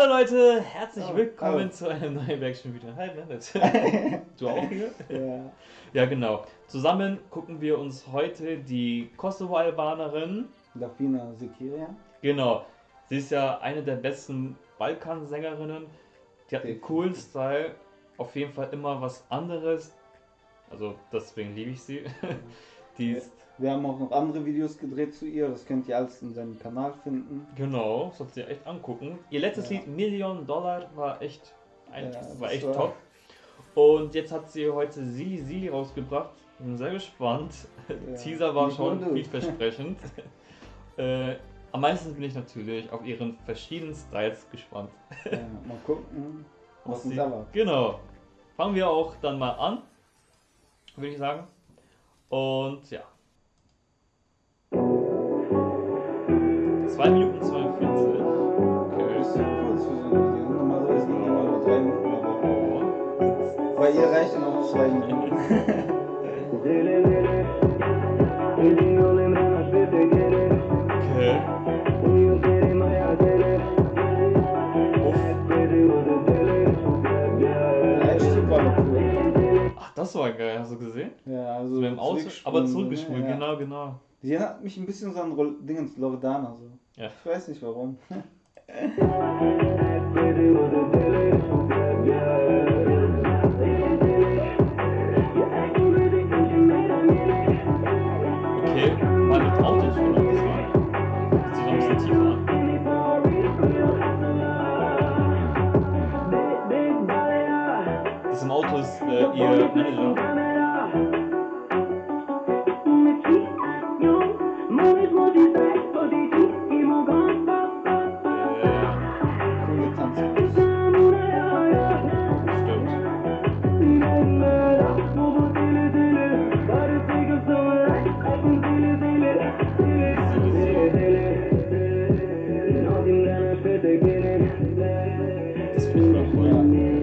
Hallo Leute, herzlich Oh, willkommen hallo. zu einem neuen Werkstatt-Video. Hi Bennett. du auch hier? Ja. Ja, genau. Zusammen gucken wir uns heute die Kosovo-Albanerin. Dafina Sekiria. Genau. Sie ist ja eine der besten Balkansängerinnen. Die hat einen coolen Style. Auf jeden Fall immer was anderes. Also deswegen liebe ich sie. Die ist, Wir haben auch noch andere Videos gedreht zu ihr, das könnt ihr alles in seinem Kanal finden. genau, sollt ihr echt angucken. Ihr letztes Ja. Lied Million Dollar war echt, ein, Ja, war echt war- top. Und jetzt hat sie heute Sili Sili rausgebracht. Bin sehr gespannt. Ja, Teaser war nicht schon vielversprechend. äh, am meisten bin ich natürlich auf ihren verschiedenen Styles gespannt. Ja, mal gucken, was sie-. Genau. Fangen wir auch dann mal an, würde ich sagen. Und ja. Reichen auch zwei Minuten. Okay. Noch. Ach, das war geil, hast du gesehen? Ja, also So mit dem Auto, aber zurückgesprungen, Ja. genau, genau. Die erinnert mich ein bisschen so an Rol- Dingens Loredana. So. Ja. Ich weiß nicht warum. Das im Auto ist äh, ihr Manager. Äh, Coole Tanzkurs. stimmt. Das finde ich voll cool.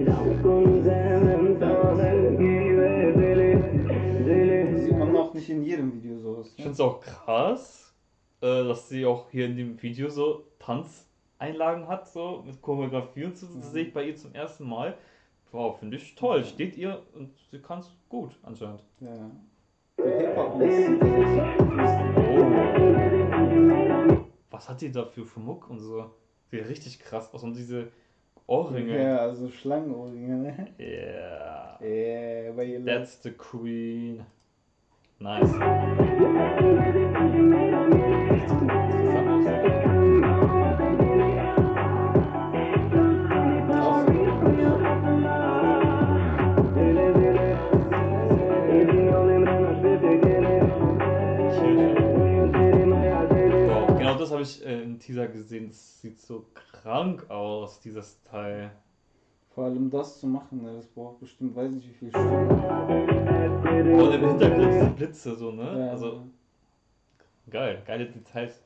Es auch krass, äh, dass sie auch hier in dem Video so Tanzeinlagen hat, so mit Choreografie und so. Das sehe ich bei ihr zum ersten Mal. Wow, finde ich toll. Steht ihr und sie kann es gut anscheinend. Ja. Oh. Was hat die dafür für Muck und so? Sieht richtig krass aus und diese Ohrringe. Ja, also Schlangenohrringe, ne? Yeah. Yeah, bei ihr That's the queen. Nice. Genau das habe ich äh, im Teaser gesehen. Das sieht so krank aus, dieses Teil. Vor allem das zu machen, ne, das braucht bestimmt, weiß nicht wie viel Stunden. Und im Hintergrund Blitze so, ne? Ja, Also geil, geile Details.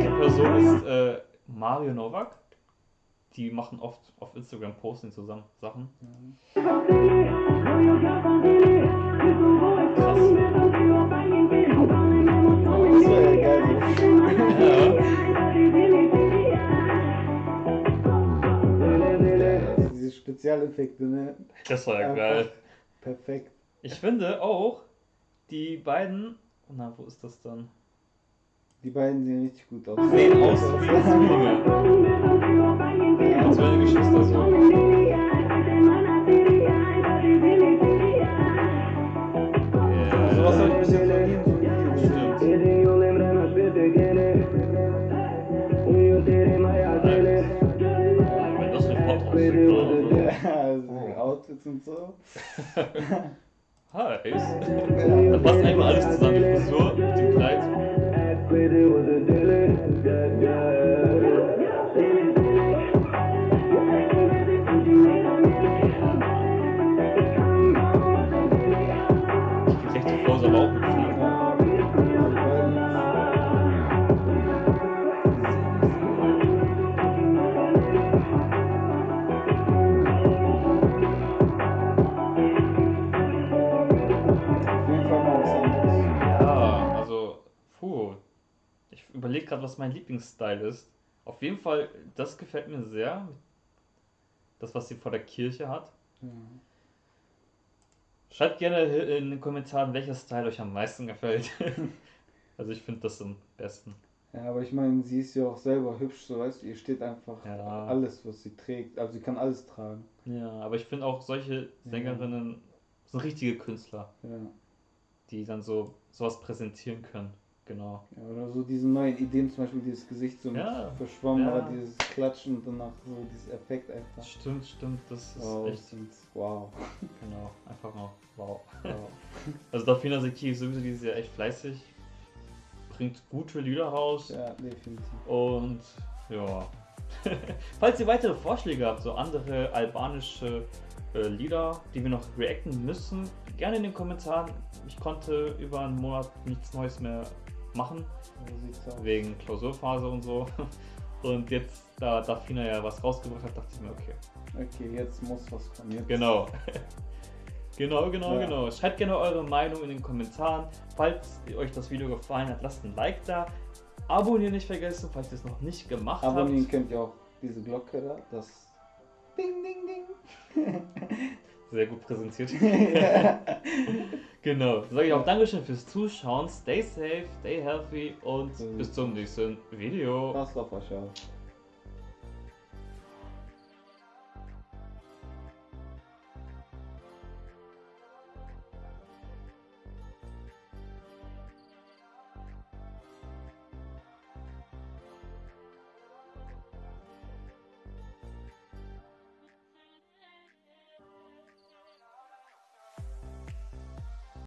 Die Person ist äh, Mario Novak. Die machen oft auf Instagram Posting zusammen Sachen. das diese Spezialeffekte, ne? das war ja Einfach geil. Perfekt. Ich finde auch, die beiden. Na, wo ist das dann? Die beiden sehen richtig gut aus. Sehen aus wie Zwillinge. Als wären Geschwister so. Sowas das nicht hot aussieht, oder? Ja, also Outfits und so. Heiß. Da passt einfach alles zusammen. Die Frisur mit dem Kleid. Gerade, was mein Lieblingsstyle ist. Auf jeden Fall, das gefällt mir sehr. Das, was sie vor der Kirche hat. Ja. Schreibt gerne in den Kommentaren, welcher Style euch am meisten gefällt. also ich finde das am besten. Ja, aber ich meine, sie ist ja auch selber hübsch, so weißt du, ihr steht einfach Ja. alles, was sie trägt. Also sie kann alles tragen. Ja, aber ich finde auch solche Sängerinnen sind richtige Künstler, Ja. die dann so sowas präsentieren können. Genau. ja oder so diese neuen Ideen, zum Beispiel dieses Gesicht so Ja. verschwommen Ja. oder dieses Klatschen und danach so dieses Effekt einfach. Stimmt, stimmt, das ist Wow, echt, und wow. genau, einfach mal wow. wow. Also Dafina Seki ist sowieso dieses Jahr echt fleißig, bringt gute Lieder raus ja, definitiv. und ja. Falls ihr weitere Vorschläge habt, so andere albanische äh, Lieder, die wir noch reacten müssen, gerne in den Kommentaren. Ich konnte über einen Monat nichts Neues mehr machen, wegen Klausurphase und so. Und jetzt, da Dafina ja was rausgebracht hat, dachte ich mir, okay, Okay, jetzt muss was kommen. Jetzt. Genau. genau, genau, Ja. genau. Schreibt gerne eure Meinung in den Kommentaren. Falls euch das Video gefallen hat, lasst ein Like da. Abonnieren nicht vergessen, falls ihr es noch nicht gemacht Abonnieren habt. könnt ihr auch diese Glocke da, das Ding, Ding, Ding. Sehr gut präsentiert. genau. Sage ich auch. Dankeschön fürs Zuschauen. Stay safe, stay healthy und Mhm. bis zum nächsten Video. Passt auf euch.